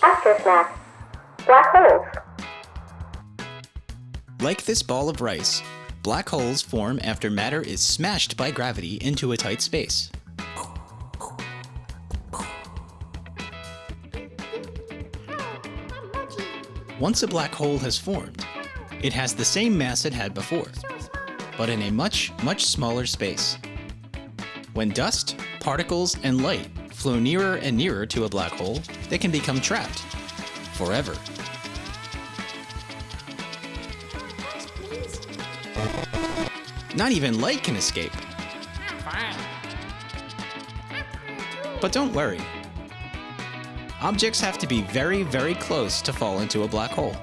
Aftersmath. Black holes. Like this ball of rice, black holes form after matter is smashed by gravity into a tight space. Once a black hole has formed, it has the same mass it had before, but in a much, much smaller space. When dust, particles, and light flow nearer and nearer to a black hole, they can become trapped forever. Not even light can escape. But don't worry. Objects have to be very, very close to fall into a black hole.